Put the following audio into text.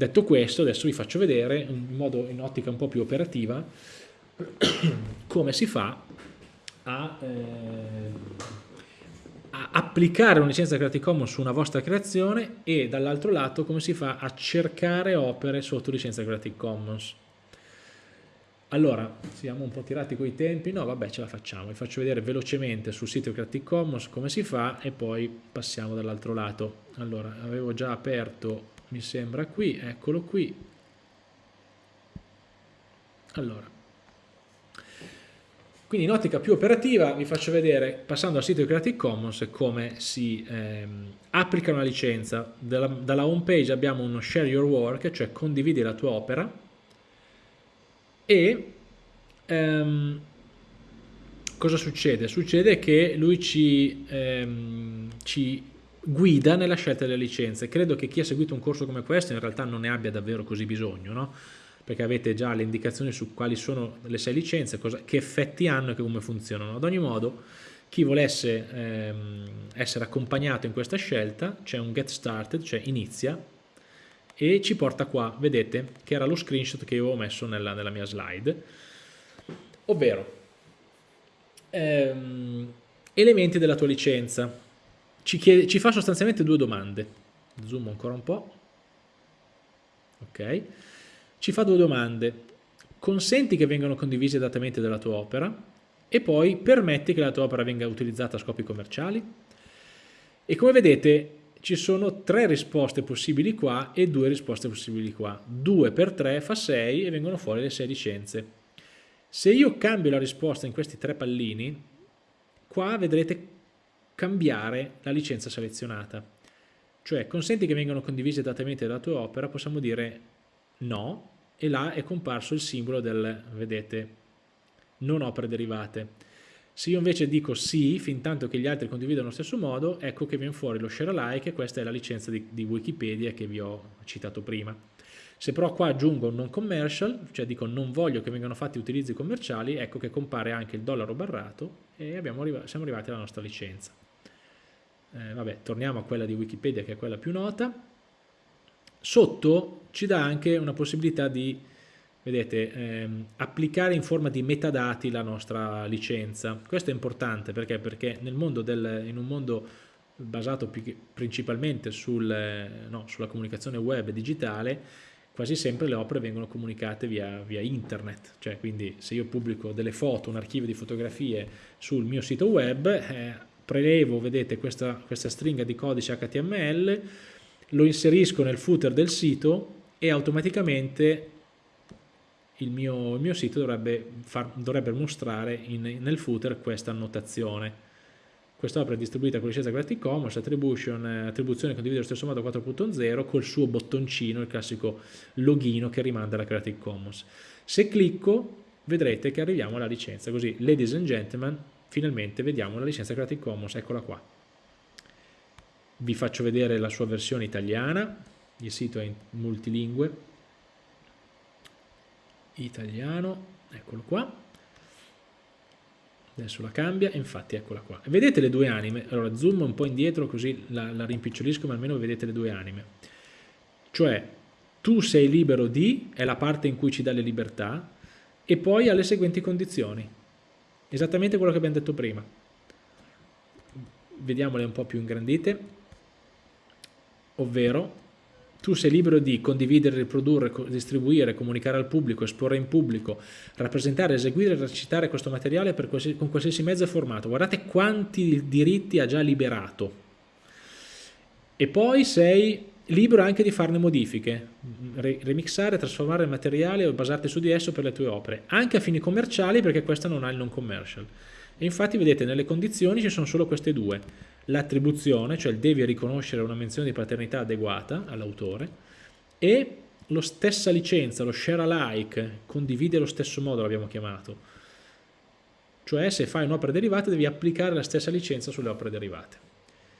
Detto questo, adesso vi faccio vedere in modo in ottica un po' più operativa come si fa a, eh, a applicare una licenza Creative Commons su una vostra creazione e dall'altro lato come si fa a cercare opere sotto licenza Creative Commons. Allora, siamo un po' tirati coi tempi, no vabbè ce la facciamo, vi faccio vedere velocemente sul sito Creative Commons come si fa e poi passiamo dall'altro lato. Allora, avevo già aperto, mi sembra qui, eccolo qui. Allora, quindi in ottica più operativa vi faccio vedere, passando al sito di Creative Commons, come si ehm, applica una licenza. Dalla, dalla home page abbiamo uno share your work, cioè condividi la tua opera, e ehm, cosa succede? Succede che lui ci, ehm, ci guida nella scelta delle licenze. Credo che chi ha seguito un corso come questo in realtà non ne abbia davvero così bisogno, no? perché avete già le indicazioni su quali sono le sei licenze, cosa, che effetti hanno e come funzionano. Ad ogni modo, chi volesse ehm, essere accompagnato in questa scelta, c'è un get started, cioè inizia, e ci porta qua, vedete, che era lo screenshot che io avevo messo nella, nella mia slide, ovvero ehm, elementi della tua licenza. Ci, chiede, ci fa sostanzialmente due domande. Zoom ancora un po'. Ok. Ci fa due domande. Consenti che vengano condivisi i datamenti della tua opera e poi permetti che la tua opera venga utilizzata a scopi commerciali? E come vedete ci sono tre risposte possibili qua e due risposte possibili qua. 2 per 3 fa 6 e vengono fuori le 6 licenze. Se io cambio la risposta in questi tre pallini, qua vedrete cambiare la licenza selezionata. Cioè, consenti che vengano condivisi esattamente dalla tua opera, possiamo dire no, e là è comparso il simbolo del, vedete, non opere derivate. Se io invece dico sì, fin tanto che gli altri condividono allo stesso modo, ecco che viene fuori lo share alike questa è la licenza di, di Wikipedia che vi ho citato prima. Se però qua aggiungo non commercial, cioè dico non voglio che vengano fatti utilizzi commerciali, ecco che compare anche il dollaro barrato e arriva, siamo arrivati alla nostra licenza. Eh, vabbè, torniamo a quella di Wikipedia che è quella più nota. Sotto ci dà anche una possibilità di vedete, ehm, applicare in forma di metadati la nostra licenza. Questo è importante perché, perché nel mondo del, in un mondo basato principalmente sul, no, sulla comunicazione web digitale, quasi sempre le opere vengono comunicate via, via, internet, cioè quindi se io pubblico delle foto, un archivio di fotografie sul mio sito web, eh, prelevo, vedete, questa, questa stringa di codice HTML, lo inserisco nel footer del sito e automaticamente il mio, il mio sito dovrebbe, far, dovrebbe mostrare in, nel footer questa annotazione. Quest'opera è distribuita con licenza Creative Commons, attribution, attribuzione condivisa allo stesso modo 4.0 col suo bottoncino, il classico login che rimanda alla Creative Commons. Se clicco vedrete che arriviamo alla licenza, così ladies and gentlemen finalmente vediamo la licenza Creative Commons, eccola qua. Vi faccio vedere la sua versione italiana, il sito è in multilingue, italiano, eccolo qua, adesso la cambia, infatti eccola qua. Vedete le due anime? Allora zoom un po' indietro così la, la rimpicciolisco ma almeno vedete le due anime. Cioè tu sei libero di, è la parte in cui ci dà le libertà, e poi ha le seguenti condizioni. Esattamente quello che abbiamo detto prima. Vediamole un po' più ingrandite, ovvero tu sei libero di condividere, riprodurre, distribuire, comunicare al pubblico, esporre in pubblico, rappresentare, eseguire e recitare questo materiale qualsiasi, con qualsiasi mezzo formato. Guardate quanti diritti ha già liberato. E poi sei libero anche di farne modifiche, remixare, trasformare il materiale o basarti su di esso per le tue opere, anche a fini commerciali perché questa non ha il non commercial. E infatti vedete nelle condizioni ci sono solo queste due, l'attribuzione, cioè devi riconoscere una menzione di paternità adeguata all'autore, e la stessa licenza, lo share alike, condivide allo stesso modo l'abbiamo chiamato. Cioè se fai un'opera derivata devi applicare la stessa licenza sulle opere derivate.